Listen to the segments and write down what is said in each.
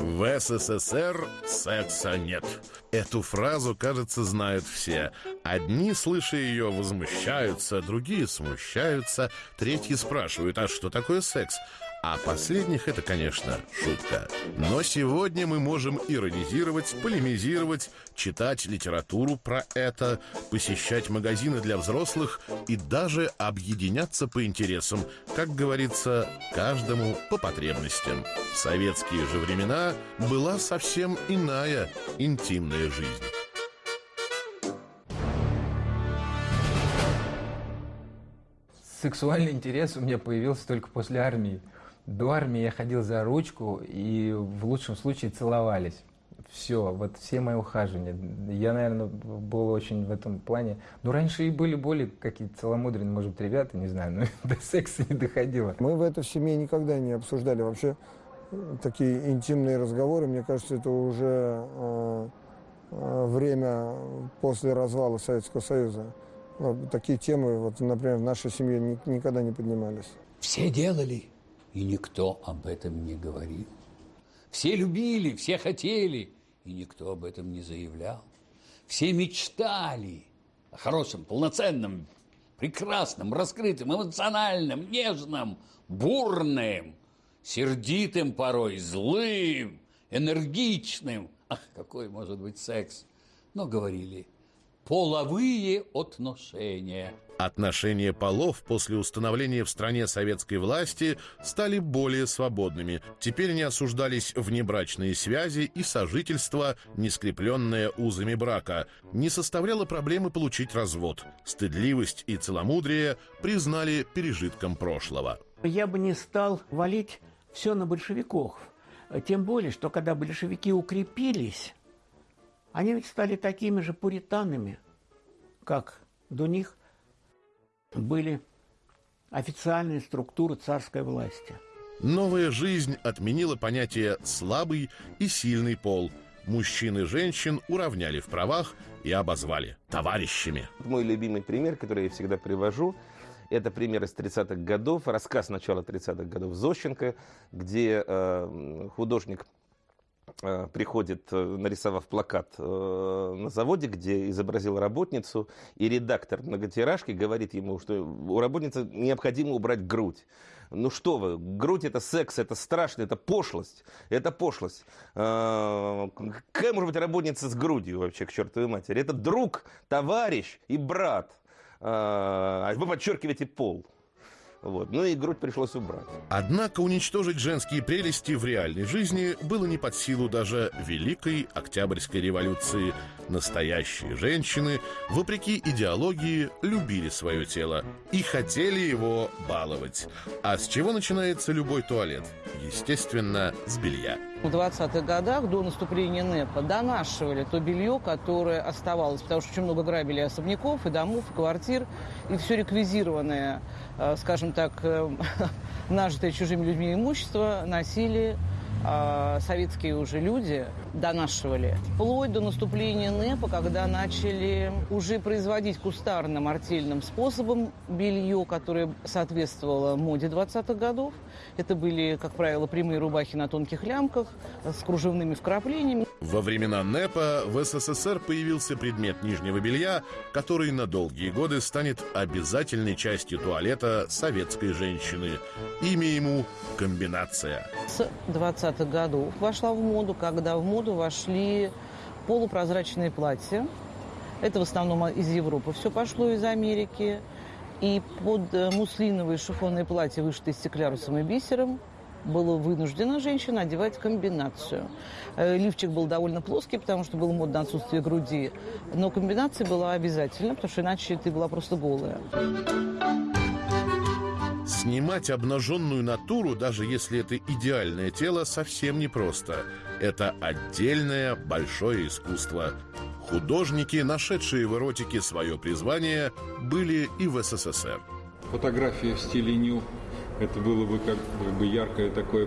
В СССР секса нет. Эту фразу, кажется, знают все. Одни, слыша ее, возмущаются, другие смущаются, третьи спрашивают, а что такое секс? А последних это, конечно, шутка. Но сегодня мы можем иронизировать, полемизировать, читать литературу про это, посещать магазины для взрослых и даже объединяться по интересам, как говорится, каждому по потребностям. В советские же времена была совсем иная интимная жизнь. Сексуальный интерес у меня появился только после армии. До армии я ходил за ручку, и в лучшем случае целовались. Все, вот все мои ухаживания. Я, наверное, был очень в этом плане... Ну, раньше и были более какие-то целомудренные, может быть, ребята, не знаю, но до секса не доходило. Мы в это в семье никогда не обсуждали вообще такие интимные разговоры. Мне кажется, это уже э, э, время после развала Советского Союза. Вот, такие темы, вот, например, в нашей семье ни, никогда не поднимались. Все делали и никто об этом не говорил. Все любили, все хотели, и никто об этом не заявлял. Все мечтали о хорошем, полноценном, прекрасном, раскрытом, эмоциональном, нежном, бурным, сердитым порой, злым, энергичным. Ах, какой может быть секс! Но говорили, половые отношения – Отношения полов после установления в стране советской власти стали более свободными. Теперь не осуждались внебрачные связи и сожительство, не скрепленное узами брака. Не составляло проблемы получить развод. Стыдливость и целомудрие признали пережитком прошлого. Я бы не стал валить все на большевиков. Тем более, что когда большевики укрепились, они ведь стали такими же пуританами, как до них были официальные структуры царской власти. Новая жизнь отменила понятие «слабый» и «сильный пол». Мужчин и женщин уравняли в правах и обозвали товарищами. Мой любимый пример, который я всегда привожу, это пример из 30-х годов, рассказ начала 30-х годов Зощенко, где э, художник приходит, э, нарисовав плакат э, на заводе, где изобразил работницу, и редактор многотиражки говорит ему, что у работницы необходимо убрать грудь. Ну что вы, грудь это секс, это страшно, это пошлость, это пошлость. Какая может быть работница с грудью вообще, к чертовой матери? Это друг, товарищ и брат. А вы подчеркиваете пол. Вот. Ну и грудь пришлось убрать. Однако уничтожить женские прелести в реальной жизни было не под силу даже Великой Октябрьской революции. Настоящие женщины, вопреки идеологии, любили свое тело и хотели его баловать. А с чего начинается любой туалет? Естественно, с белья. В 20-х годах, до наступления НЭПа, донашивали то белье, которое оставалось, потому что очень много грабили особняков и домов, и квартир, и все реквизированное, скажем так, э, нажитое чужими людьми имущество носили а советские уже люди донашивали. Вплоть до наступления НЭПа, когда начали уже производить кустарным артельным способом белье, которое соответствовало моде 20-х годов. Это были, как правило, прямые рубахи на тонких лямках с кружевными вкраплениями. Во времена НЭПа в СССР появился предмет нижнего белья, который на долгие годы станет обязательной частью туалета советской женщины. Имя ему – комбинация. С 20-х годов вошла в моду, когда в моду вошли полупрозрачные платья. Это в основном из Европы все пошло, из Америки. И под э, муслиновые шифонные платья, вышитые стеклярусом и бисером, была вынуждена женщина одевать комбинацию. Э, лифчик был довольно плоский, потому что было модно отсутствие груди, но комбинация была обязательна, потому что иначе ты была просто голая. Снимать обнаженную натуру, даже если это идеальное тело, совсем непросто. Это отдельное большое искусство. Художники, нашедшие в эротике свое призвание, были и в СССР. Фотография в стиле ню – это было бы как бы яркое такое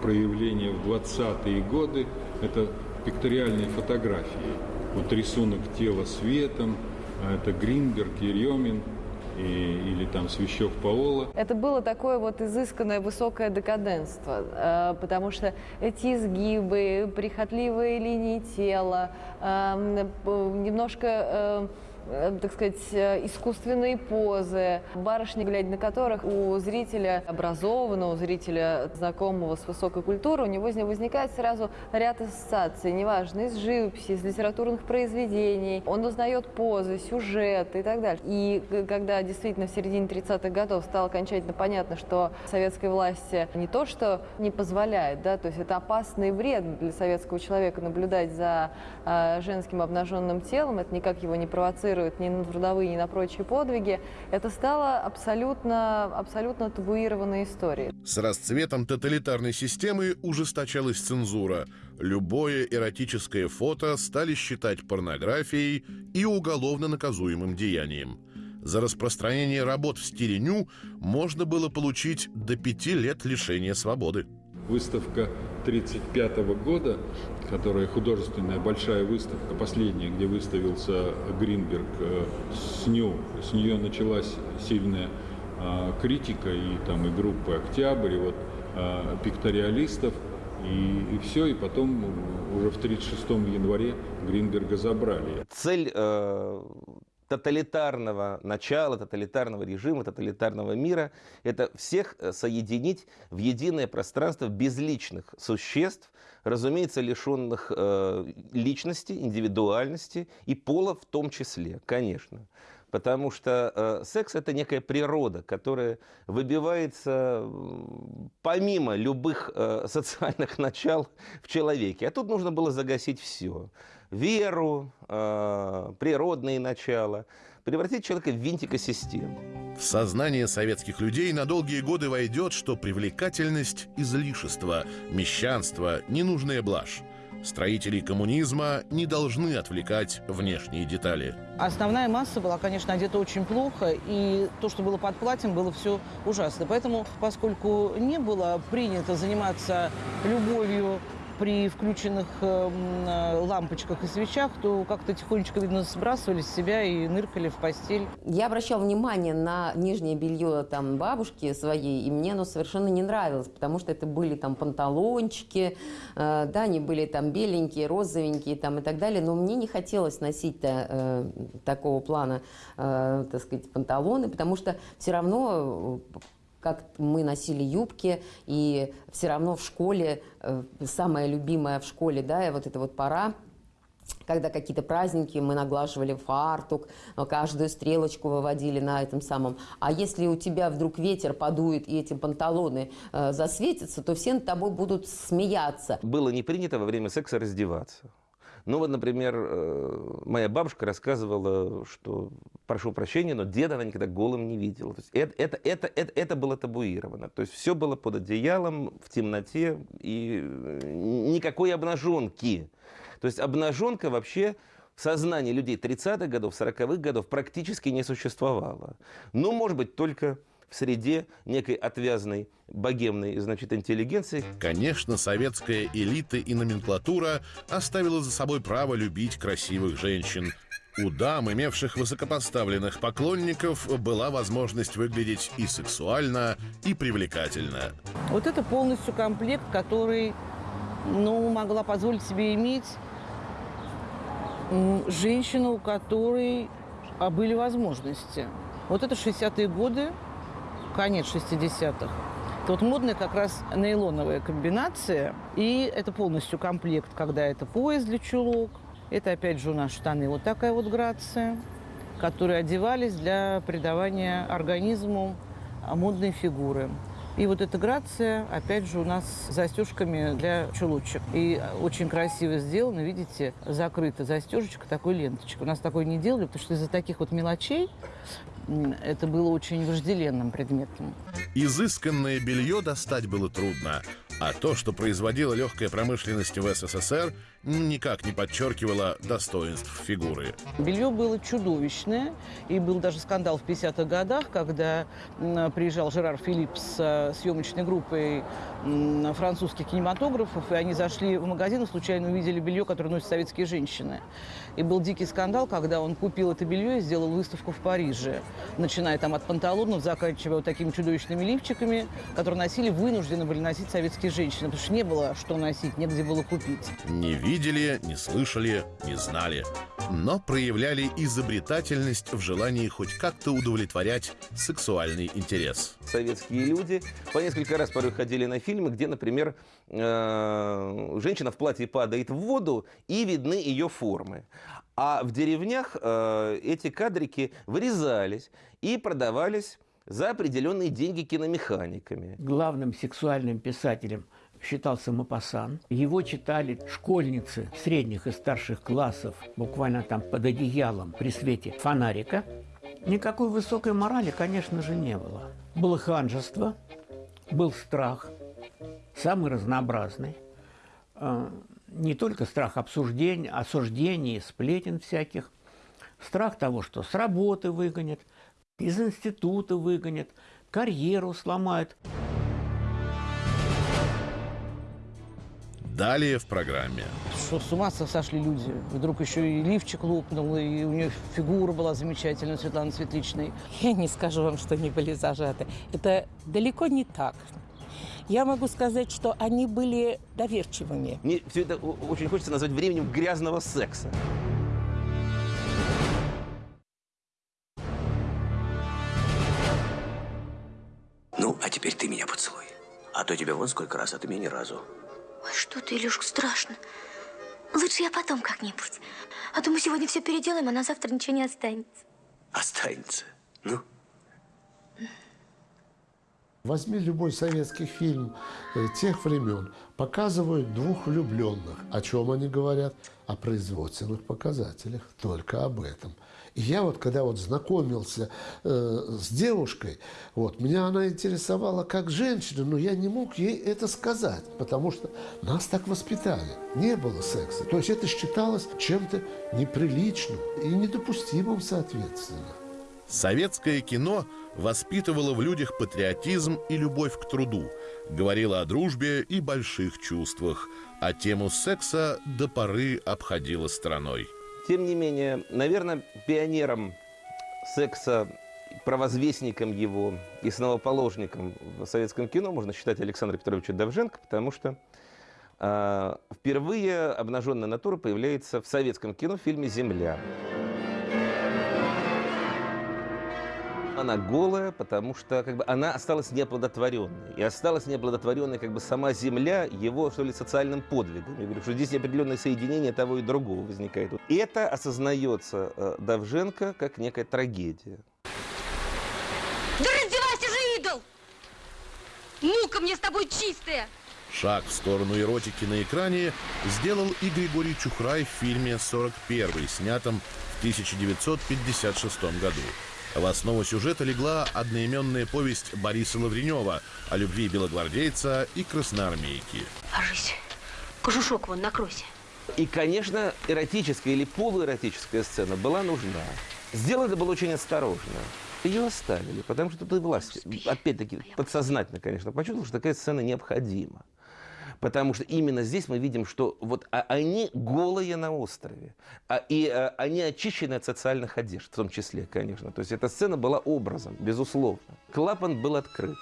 проявление в 20-е годы. Это пикториальные фотографии. Вот рисунок тела светом, а это Гринберг, Еремин – и, или там Свящев Паола. Это было такое вот изысканное высокое декаденство, э, потому что эти изгибы, прихотливые линии тела, э, немножко э, так сказать, э, искусственные позы, барышни, глядя на которых у зрителя образованного, у зрителя знакомого с высокой культурой, у него возникает сразу ряд ассоциаций, неважно, из живописи, из литературных произведений. Он узнает позы, сюжеты и так далее. И когда действительно в середине 30-х годов стало окончательно понятно, что советской власти не то, что не позволяет, да, то есть это опасно и вредно для советского человека наблюдать за э, женским обнаженным телом, это никак его не провоцирует провоцирует ни на трудовые, ни на прочие подвиги, это стало абсолютно, абсолютно табуированной историей. С расцветом тоталитарной системы ужесточалась цензура. Любое эротическое фото стали считать порнографией и уголовно наказуемым деянием. За распространение работ в стиле ню можно было получить до пяти лет лишения свободы. Выставка 1935 года, которая художественная большая выставка, последняя, где выставился Гринберг э, с, ню, с нее началась сильная а, критика и там и группы «Октябрь», и вот а, пикториалистов, и, и все, и потом уже в 1936 январе Гринберга забрали. Цель э, тоталитарного начала, тоталитарного режима, тоталитарного мира. Это всех э, соединить в единое пространство безличных существ, разумеется, лишенных э, личности, индивидуальности и пола в том числе, конечно. Потому что э, секс это некая природа, которая выбивается помимо любых э, социальных начал в человеке. А тут нужно было загасить все веру, э, природные начала, превратить человека в винтика системы. В сознание советских людей на долгие годы войдет, что привлекательность – излишество, мещанство – ненужная блажь. Строителей коммунизма не должны отвлекать внешние детали. Основная масса была, конечно, одета очень плохо, и то, что было под платьем, было все ужасно. Поэтому, поскольку не было принято заниматься любовью при включенных эм, э, лампочках и свечах, то как-то тихонечко, видно, сбрасывали с себя и ныркали в постель. Я обращала внимание на нижнее белье там бабушки своей, и мне оно совершенно не нравилось, потому что это были там панталончики, э, да, они были там беленькие, розовенькие там и так далее, но мне не хотелось носить э, такого плана, э, так сказать, панталоны, потому что все равно как мы носили юбки, и все равно в школе, э, самая любимая в школе, да, и вот эта вот пора, когда какие-то праздники, мы наглаживали фартук, каждую стрелочку выводили на этом самом. А если у тебя вдруг ветер подует и эти панталоны э, засветятся, то все над тобой будут смеяться. Было не принято во время секса раздеваться. Ну вот, например, э, моя бабушка рассказывала, что, прошу прощения, но деда она никогда голым не видела. То есть это, это, это, это, это было табуировано. То есть все было под одеялом, в темноте и э, никакой обнаженки. То есть обнаженка вообще в сознании людей 30-х годов, 40-х годов практически не существовала. Ну, может быть, только в среде некой отвязной богемной, значит, интеллигенции. Конечно, советская элита и номенклатура оставила за собой право любить красивых женщин. У дам, имевших высокопоставленных поклонников, была возможность выглядеть и сексуально, и привлекательно. Вот это полностью комплект, который, ну, могла позволить себе иметь женщину, у которой а, были возможности. Вот это 60-е годы, конец 60-х. Это вот модная как раз нейлоновая комбинация. И это полностью комплект, когда это пояс для чулок. Это опять же у нас штаны. Вот такая вот грация, которые одевались для придавания организму модной фигуры. И вот эта грация, опять же, у нас с застежками для чулочек. И очень красиво сделано, видите, закрыта застежечка такой ленточкой. У нас такой не делали, потому что из-за таких вот мелочей это было очень вожделенным предметом. Изысканное белье достать было трудно, а то, что производила легкая промышленность в СССР, никак не подчеркивало достоинств фигуры. Белье было чудовищное, и был даже скандал в 50-х годах, когда приезжал Жерар Филипп с съемочной группой французских кинематографов, и они зашли в магазин и случайно увидели белье, которое носят советские женщины. И был дикий скандал, когда он купил это белье и сделал выставку в Париже, начиная там от панталонов, заканчивая вот такими чудовищными лифчиками, которые носили, вынуждены были носить советские женщины, потому что не было что носить, негде было купить. Не видели, не слышали, не знали, но проявляли изобретательность в желании хоть как-то удовлетворять сексуальный интерес. Советские люди по несколько раз порой ходили на фильмы, где, например, э, женщина в платье падает в воду и видны ее формы. А в деревнях э, эти кадрики вырезались и продавались за определенные деньги киномеханиками. Главным сексуальным писателем считался Мапасан. Его читали школьницы средних и старших классов, буквально там под одеялом при свете фонарика. Никакой высокой морали, конечно же, не было. Было ханжество, был страх, самый разнообразный. А, не только страх обсуждений, осуждений, сплетен всяких. Страх того, что с работы выгонят, из института выгонят, карьеру сломают. Далее в программе. Что с ума сошли люди. Вдруг еще и лифчик лопнул, и у нее фигура была замечательная, Светлана Светличной. Я не скажу вам, что они были зажаты. Это далеко не так. Я могу сказать, что они были доверчивыми. Мне все это очень хочется назвать временем грязного секса. Ну, а теперь ты меня поцелуй. А то тебя вон сколько раз, а ты меня ни разу. Ой, что ты, Илюшка, страшно. Лучше я потом как-нибудь. А то мы сегодня все переделаем, а на завтра ничего не останется. Останется. Ну? Возьми любой советский фильм э, тех времен. Показывают двух влюбленных. О чем они говорят? О производственных показателях. Только об этом. И я вот, когда вот знакомился э, с девушкой, вот, меня она интересовала как женщина, но я не мог ей это сказать, потому что нас так воспитали. Не было секса. То есть это считалось чем-то неприличным и недопустимым, соответственно. Советское кино воспитывало в людях патриотизм и любовь к труду, говорило о дружбе и больших чувствах, а тему секса до поры обходило стороной. Тем не менее, наверное, пионером секса, провозвестником его и основоположником в советском кино можно считать Александра Петровича Довженко, потому что э, впервые обнаженная натура появляется в советском кино в фильме «Земля». Она голая, потому что как бы, она осталась неоплодотворенной. И осталась неоплодотворенной как бы сама земля его, что ли, социальным подвигом. Я говорю, что здесь определенное соединение того и другого возникает. И это осознается э, Давженко как некая трагедия. Да раздевайся же, идол! Мука мне с тобой чистая! Шаг в сторону эротики на экране сделал и Григорий Чухрай в фильме «41», снятом в 1956 году. В основу сюжета легла одноименная повесть Бориса Лавренева о любви белогвардейца и красноармейки. Ложись. Кожушок вон накройся. И, конечно, эротическая или полуэротическая сцена была нужна. Сделано это было очень осторожно. Ее оставили, потому что тут и власть, опять-таки, подсознательно, конечно, почувствовала, что такая сцена необходима. Потому что именно здесь мы видим, что вот а, они голые на острове. А, и а, они очищены от социальных одежд, в том числе, конечно. То есть эта сцена была образом, безусловно. Клапан был открыт.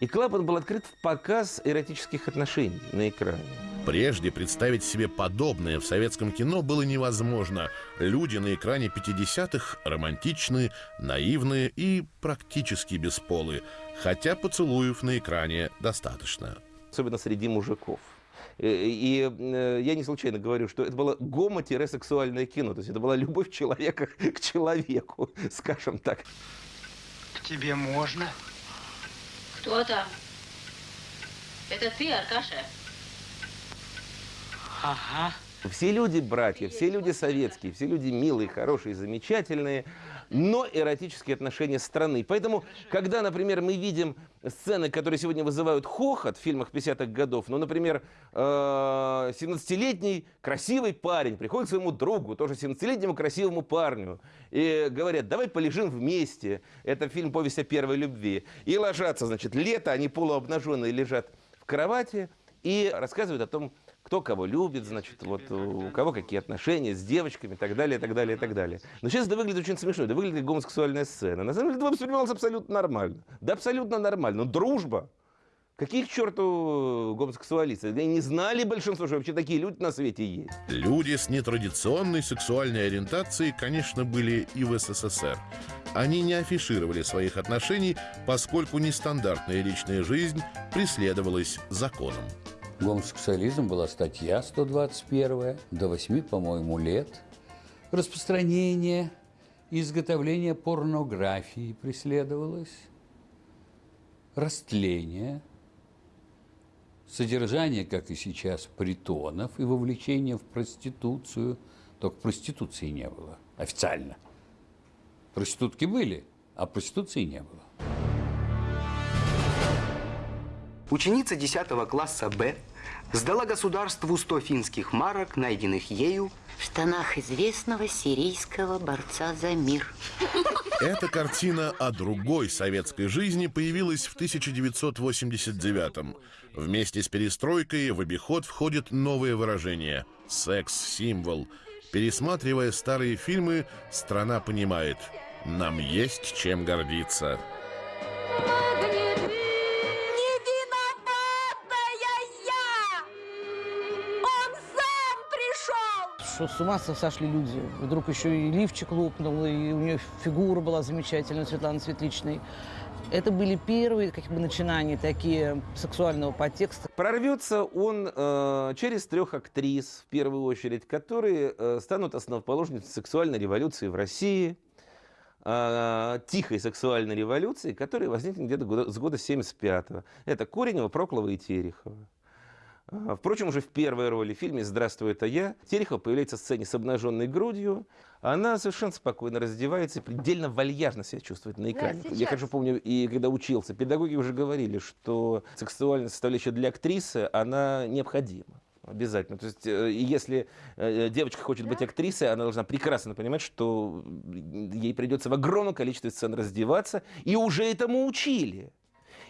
И клапан был открыт в показ эротических отношений на экране. Прежде представить себе подобное в советском кино было невозможно. Люди на экране 50-х романтичны, наивны и практически бесполы. Хотя поцелуев на экране достаточно особенно среди мужиков. Э, и, э, я не случайно говорю, что это было гомо-сексуальное кино. То есть это была любовь человека к человеку, скажем так. К тебе можно? Кто там? Это ты, Аркаша? Ага. Все люди братья, все люди советские, все люди милые, хорошие, замечательные. Но эротические отношения страны. Поэтому, когда, например, мы видим сцены, которые сегодня вызывают хохот в фильмах 50-х годов, ну, например, 17-летний э, красивый парень приходит к своему другу, тоже 17-летнему красивому парню, и говорят, давай полежим вместе. Это фильм «Повесть о первой любви». И ложатся, значит, лето, они полуобнаженные лежат в кровати и рассказывают о том, кто кого любит, значит, вот у кого какие отношения с девочками и так далее, и так далее, и так далее. Но сейчас это выглядит очень смешно, это выглядит как гомосексуальная сцена. На самом деле это воспринималось абсолютно нормально. Да абсолютно нормально. Но дружба, Каких черту гомосексуалистов? Они не знали большинство, что вообще такие люди на свете есть. Люди с нетрадиционной сексуальной ориентацией, конечно, были и в СССР. Они не афишировали своих отношений, поскольку нестандартная личная жизнь преследовалась законом. Гомосексуализм была статья 121, до 8, по-моему, лет. Распространение, изготовление порнографии преследовалось. Растление, содержание, как и сейчас, притонов и вовлечение в проституцию. Только проституции не было официально. Проститутки были, а проституции не было. Ученица 10 класса Б сдала государству 100 финских марок, найденных ею в штанах известного сирийского борца за мир. Эта картина о другой советской жизни появилась в 1989-м. Вместе с перестройкой в обиход входит новое выражение – секс-символ. Пересматривая старые фильмы, страна понимает – нам есть чем гордиться. Что с ума сошли люди. Вдруг еще и лифчик лопнул, и у нее фигура была замечательная, Светлана Светличной. Это были первые как бы, начинания такие сексуального подтекста. Прорвется он э, через трех актрис, в первую очередь, которые э, станут основоположницей сексуальной революции в России, э, тихой сексуальной революции, которая возникнет где-то с года 75-го. Это Коренева, Проклова и Терехова. А, впрочем, уже в первой роли в фильме «Здравствуй, это я» Терехова появляется в сцене с обнаженной грудью. Она совершенно спокойно раздевается и предельно вальяжно себя чувствует на экране. Да, я хорошо помню, и когда учился, педагоги уже говорили, что сексуальная составляющая для актрисы, она необходима. Обязательно. То есть, э, если э, девочка хочет быть актрисой, она должна прекрасно понимать, что ей придется в огромном количестве сцен раздеваться, и уже этому учили.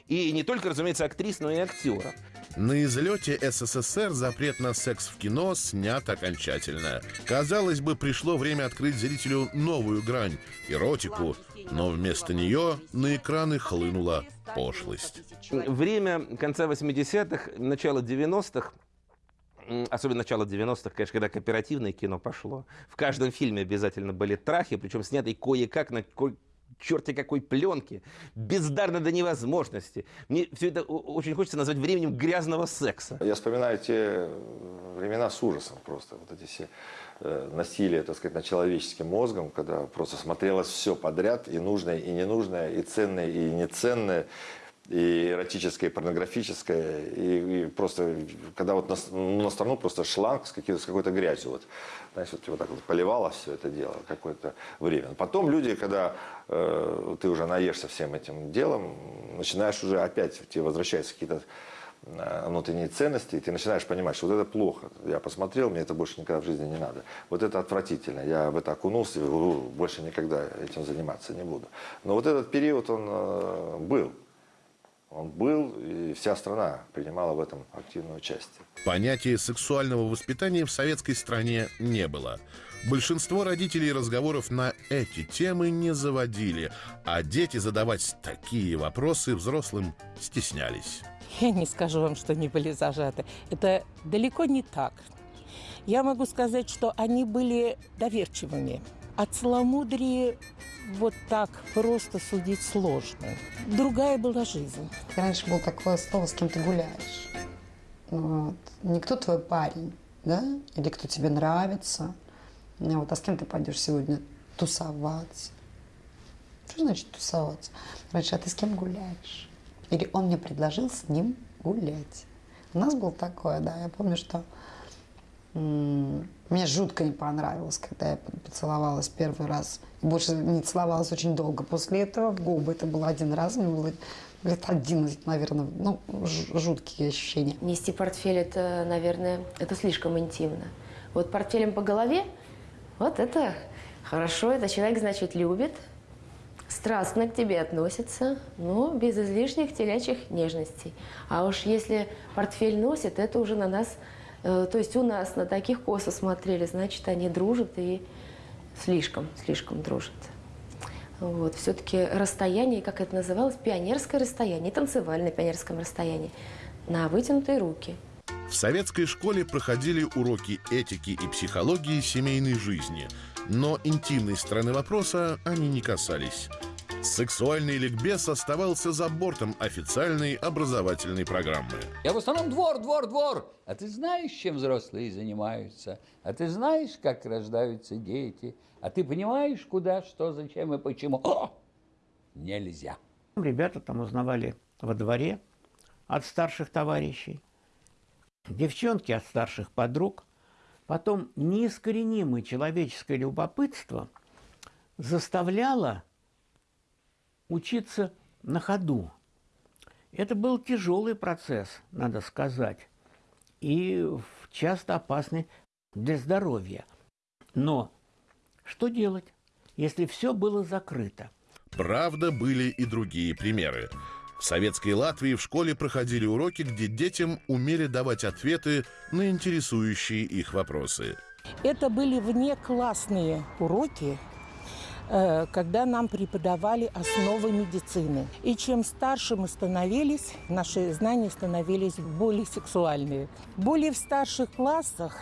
И не только, разумеется, актрис, но и актера. На излете СССР запрет на секс в кино снят окончательно. Казалось бы, пришло время открыть зрителю новую грань – эротику, но вместо нее на экраны хлынула пошлость. Время конца 80-х, начала 90-х особенно начало 90-х, конечно, когда кооперативное кино пошло. В каждом фильме обязательно были трахи, причем снятые кое-как на черти какой пленки, бездарно до невозможности. Мне все это очень хочется назвать временем грязного секса. Я вспоминаю те времена с ужасом просто, вот эти все э, насилие, так сказать, над человеческим мозгом, когда просто смотрелось все подряд, и нужное, и ненужное, и ценное, и неценное и эротическое, и порнографическое, и, и просто, когда вот на, на страну просто шланг с, с какой-то грязью, вот, знаешь, вот, вот так вот поливало все это дело какое-то время. Потом люди, когда э, ты уже наешься всем этим делом, начинаешь уже опять, тебе возвращаются какие-то э, внутренние ценности, и ты начинаешь понимать, что вот это плохо. Я посмотрел, мне это больше никогда в жизни не надо. Вот это отвратительно. Я в это окунулся, и больше никогда этим заниматься не буду. Но вот этот период, он э, был. Он был, и вся страна принимала в этом активное участие. Понятия сексуального воспитания в советской стране не было. Большинство родителей разговоров на эти темы не заводили, а дети задавать такие вопросы взрослым стеснялись. Я не скажу вам, что они были зажаты. Это далеко не так. Я могу сказать, что они были доверчивыми. О целомудрии вот так просто судить сложно. Другая была жизнь. Раньше было такое слово, с кем ты гуляешь. Вот. Не твой парень, да? Или кто тебе нравится. Вот, а с кем ты пойдешь сегодня тусоваться? Что значит тусоваться? Раньше, а ты с кем гуляешь? Или он мне предложил с ним гулять. У нас было такое, да, я помню, что Мне жутко не понравилось, когда я поцеловалась первый раз. Больше не целовалась очень долго. После этого в губы это было один раз. Мне было лет 11, наверное. Ну, жуткие ощущения. Нести портфель, это, наверное, это слишком интимно. Вот портфелем по голове, вот это хорошо. Это человек, значит, любит, страстно к тебе относится, но без излишних телячьих нежностей. А уж если портфель носит, это уже на нас то есть у нас на таких косо смотрели, значит, они дружат и слишком, слишком дружат. Вот. Все-таки расстояние, как это называлось, пионерское расстояние, танцевальное пионерское расстояние, на вытянутые руки. В советской школе проходили уроки этики и психологии семейной жизни, но интимной стороны вопроса они не касались. Сексуальный ликбез оставался за бортом официальной образовательной программы. Я в основном двор, двор, двор. А ты знаешь, чем взрослые занимаются? А ты знаешь, как рождаются дети? А ты понимаешь, куда, что, зачем и почему? О! Нельзя. Ребята там узнавали во дворе от старших товарищей, девчонки от старших подруг. Потом неискоренимое человеческое любопытство заставляло учиться на ходу. Это был тяжелый процесс, надо сказать, и часто опасный для здоровья. Но что делать, если все было закрыто? Правда, были и другие примеры. В советской Латвии в школе проходили уроки, где детям умели давать ответы на интересующие их вопросы. Это были внеклассные уроки, когда нам преподавали основы медицины. И чем старше мы становились, наши знания становились более сексуальные. Более в старших классах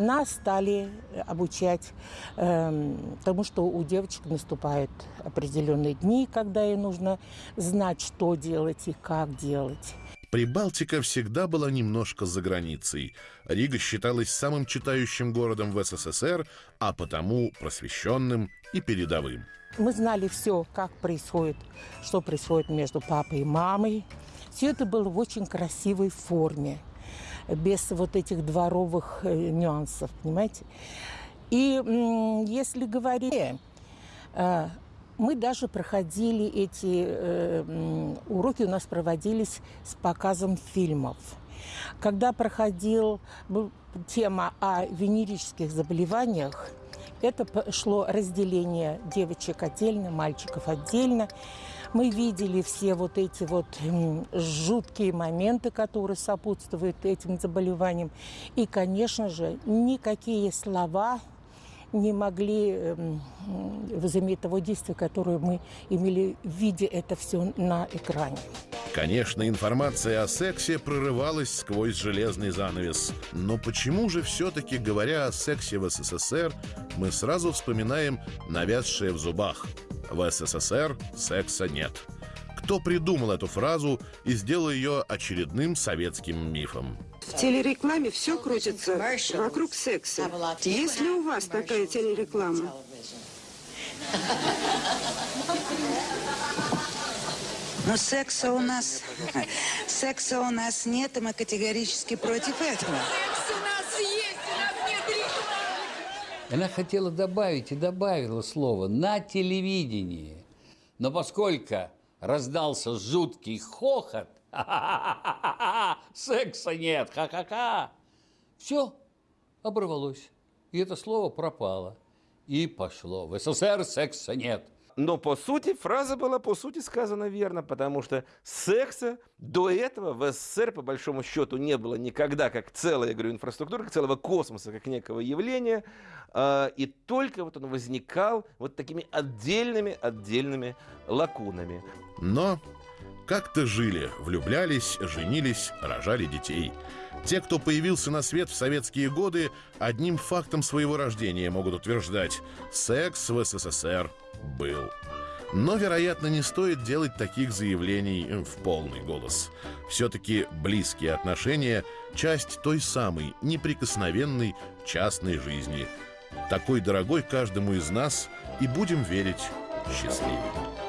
нас стали обучать э, тому, что у девочек наступают определенные дни, когда ей нужно знать, что делать и как делать. Прибалтика всегда была немножко за границей. Рига считалась самым читающим городом в СССР, а потому просвещенным и передовым. Мы знали все, как происходит, что происходит между папой и мамой. Все это было в очень красивой форме, без вот этих дворовых э, нюансов, понимаете? И если говорить э, мы даже проходили эти э, уроки, у нас проводились с показом фильмов. Когда проходил тема о венерических заболеваниях, это шло разделение девочек отдельно, мальчиков отдельно. Мы видели все вот эти вот жуткие моменты, которые сопутствуют этим заболеваниям. И, конечно же, никакие слова не могли эм, возыметь того действия, которое мы имели, видя это все на экране. Конечно, информация о сексе прорывалась сквозь железный занавес. Но почему же все-таки, говоря о сексе в СССР, мы сразу вспоминаем навязшее в зубах? В СССР секса нет. Кто придумал эту фразу и сделал ее очередным советским мифом? В телерекламе все крутится вокруг секса. Есть ли у вас такая телереклама? Но секса у нас... Секса у нас нет, и мы категорически против этого. Секс у нас есть, у нас нет рекламы. Она хотела добавить и добавила слово «на телевидении». Но поскольку раздался жуткий хохот, секса нет, ха-ха-ха, все оборвалось. И это слово пропало. И пошло. В СССР секса нет. Но по сути фраза была по сути сказана верно, потому что секса до этого в СССР по большому счету не было никогда как целая, я говорю, инфраструктура, как целого космоса, как некого явления. А, и только вот он возникал вот такими отдельными, отдельными лакунами. Но как-то жили, влюблялись, женились, рожали детей. Те, кто появился на свет в советские годы, одним фактом своего рождения могут утверждать – секс в СССР был. Но, вероятно, не стоит делать таких заявлений в полный голос. Все-таки близкие отношения – часть той самой неприкосновенной частной жизни. Такой дорогой каждому из нас и будем верить счастливым.